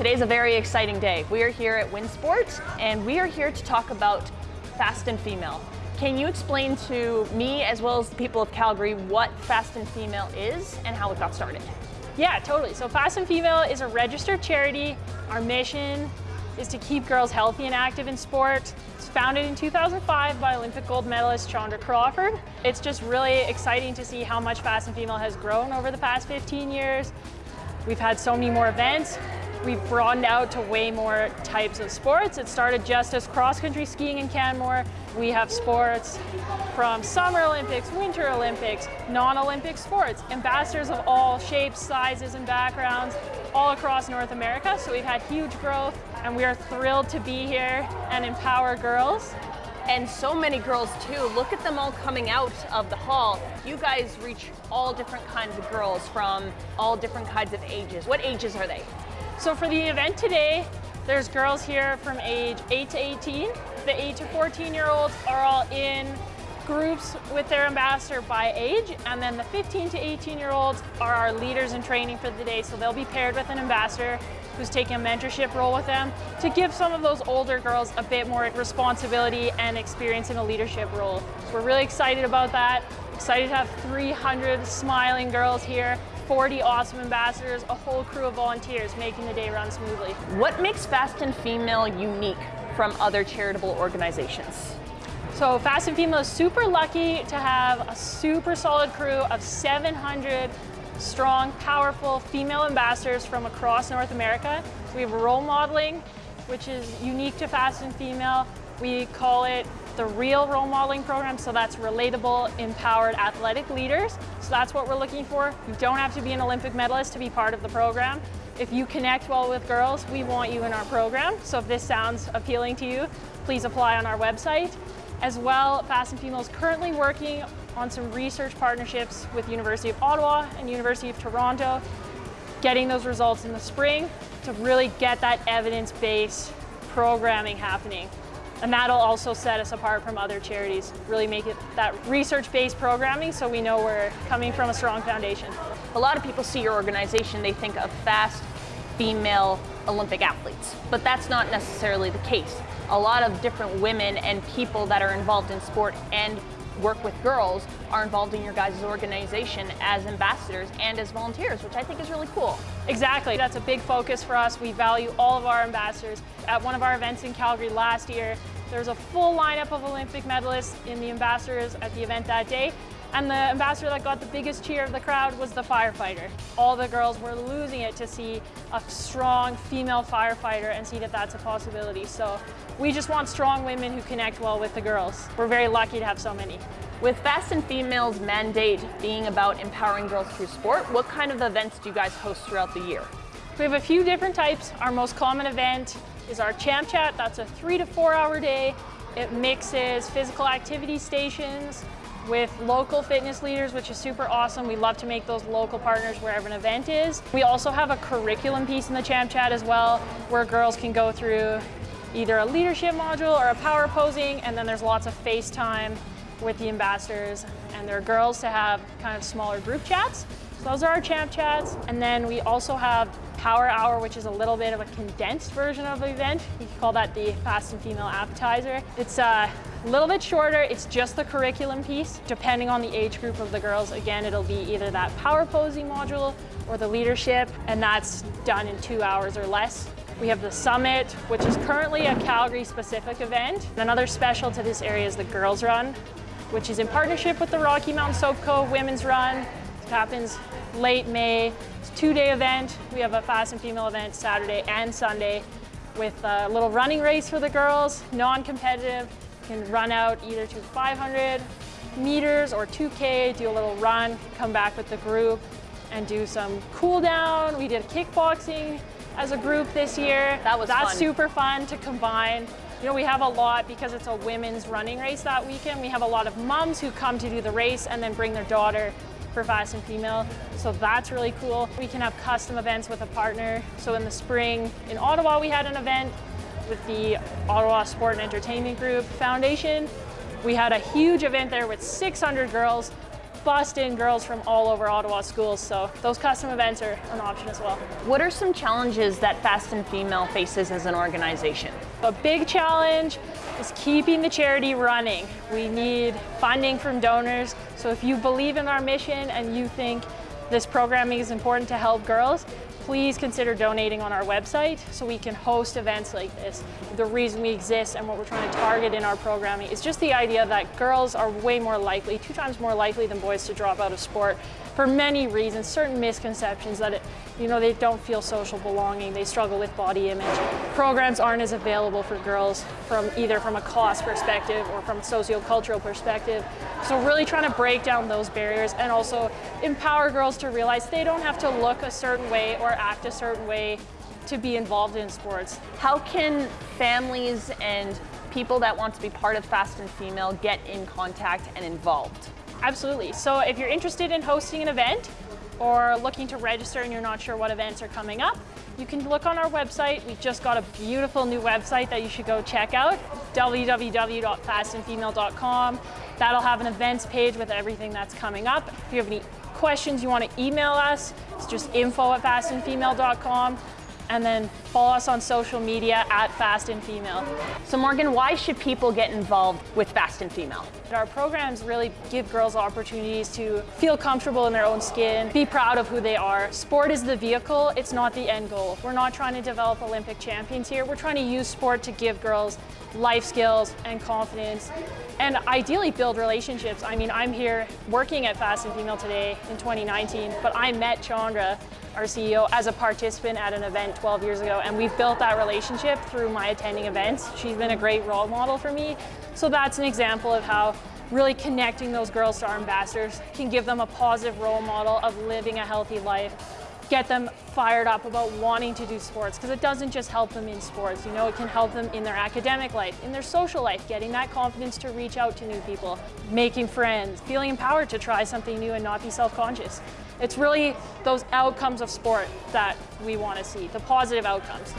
Today's a very exciting day. We are here at Winsport and we are here to talk about Fast and Female. Can you explain to me as well as the people of Calgary what Fast and Female is and how it got started? Yeah, totally. So Fast and Female is a registered charity. Our mission is to keep girls healthy and active in sport. It's founded in 2005 by Olympic gold medalist Chandra Crawford. It's just really exciting to see how much Fast and Female has grown over the past 15 years. We've had so many more events. We've broadened out to way more types of sports. It started just as cross-country skiing in Canmore. We have sports from Summer Olympics, Winter Olympics, non-Olympic sports, ambassadors of all shapes, sizes, and backgrounds all across North America. So we've had huge growth and we are thrilled to be here and empower girls. And so many girls too. Look at them all coming out of the hall. You guys reach all different kinds of girls from all different kinds of ages. What ages are they? So for the event today, there's girls here from age 8 to 18. The 8 to 14 year olds are all in groups with their ambassador by age, and then the 15 to 18 year olds are our leaders in training for the day, so they'll be paired with an ambassador who's taking a mentorship role with them to give some of those older girls a bit more responsibility and experience in a leadership role. We're really excited about that. Excited to have 300 smiling girls here 40 awesome ambassadors, a whole crew of volunteers making the day run smoothly. What makes Fast and Female unique from other charitable organizations? So Fast and Female is super lucky to have a super solid crew of 700 strong, powerful female ambassadors from across North America. We have role modeling, which is unique to Fast and Female. We call it the real role modeling program, so that's relatable, empowered athletic leaders. So that's what we're looking for. You don't have to be an Olympic medalist to be part of the program. If you connect well with girls, we want you in our program. So if this sounds appealing to you, please apply on our website. As well, Fast and Female is currently working on some research partnerships with University of Ottawa and University of Toronto, getting those results in the spring to really get that evidence-based programming happening. And that'll also set us apart from other charities, really make it that research-based programming so we know we're coming from a strong foundation. A lot of people see your organization, they think of fast female Olympic athletes, but that's not necessarily the case. A lot of different women and people that are involved in sport and work with girls are involved in your guys' organization as ambassadors and as volunteers, which I think is really cool. Exactly, that's a big focus for us. We value all of our ambassadors. At one of our events in Calgary last year, there was a full lineup of Olympic medalists in the ambassadors at the event that day. And the ambassador that got the biggest cheer of the crowd was the firefighter. All the girls were losing it to see a strong female firefighter and see that that's a possibility. So we just want strong women who connect well with the girls. We're very lucky to have so many. With Fast and Female's mandate being about empowering girls through sport, what kind of events do you guys host throughout the year? We have a few different types. Our most common event is our Champ Chat. That's a three to four hour day. It mixes physical activity stations with local fitness leaders, which is super awesome. We love to make those local partners wherever an event is. We also have a curriculum piece in the Champ Chat as well, where girls can go through either a leadership module or a power posing, and then there's lots of FaceTime with the ambassadors and their girls to have kind of smaller group chats. So those are our champ chats. And then we also have Power Hour, which is a little bit of a condensed version of the event. You can call that the Fast and Female Appetizer. It's uh, a little bit shorter. It's just the curriculum piece. Depending on the age group of the girls, again, it'll be either that power posing module or the leadership, and that's done in two hours or less. We have the Summit, which is currently a Calgary-specific event. Another special to this area is the Girls Run, which is in partnership with the Rocky Mountain Soap Co. Women's Run. It happens late May. It's a two-day event. We have a fast and female event Saturday and Sunday with a little running race for the girls, non-competitive. Can run out either to 500 meters or 2K, do a little run, come back with the group and do some cool down. We did kickboxing as a group this year. That was That's fun. super fun to combine. You know, we have a lot, because it's a women's running race that weekend, we have a lot of moms who come to do the race and then bring their daughter for fast and female. So that's really cool. We can have custom events with a partner. So in the spring in Ottawa, we had an event with the Ottawa Sport and Entertainment Group Foundation. We had a huge event there with 600 girls, bust in girls from all over Ottawa schools. So those custom events are an option as well. What are some challenges that Fast and Female faces as an organization? A big challenge is keeping the charity running. We need funding from donors. So if you believe in our mission and you think this programming is important to help girls, please consider donating on our website so we can host events like this. The reason we exist and what we're trying to target in our programming is just the idea that girls are way more likely, two times more likely than boys to drop out of sport for many reasons, certain misconceptions that it, you know, they don't feel social belonging, they struggle with body image. Programs aren't as available for girls from either from a cost perspective or from a sociocultural perspective. So really trying to break down those barriers and also empower girls to realize they don't have to look a certain way or act a certain way to be involved in sports. How can families and people that want to be part of Fast and Female get in contact and involved? Absolutely. So if you're interested in hosting an event or looking to register and you're not sure what events are coming up, you can look on our website. We've just got a beautiful new website that you should go check out, www.fastandfemale.com. That'll have an events page with everything that's coming up. If you have any questions you want to email us, it's just info at fastandfemale.com and then follow us on social media at Fast and Female. So Morgan, why should people get involved with Fast and Female? Our programs really give girls opportunities to feel comfortable in their own skin, be proud of who they are. Sport is the vehicle, it's not the end goal. We're not trying to develop Olympic champions here. We're trying to use sport to give girls life skills and confidence and ideally build relationships. I mean, I'm here working at Fast and Female today in 2019, but I met Chandra our CEO, as a participant at an event 12 years ago. And we've built that relationship through my attending events. She's been a great role model for me. So that's an example of how really connecting those girls to our ambassadors can give them a positive role model of living a healthy life get them fired up about wanting to do sports because it doesn't just help them in sports. You know, it can help them in their academic life, in their social life, getting that confidence to reach out to new people, making friends, feeling empowered to try something new and not be self-conscious. It's really those outcomes of sport that we want to see, the positive outcomes.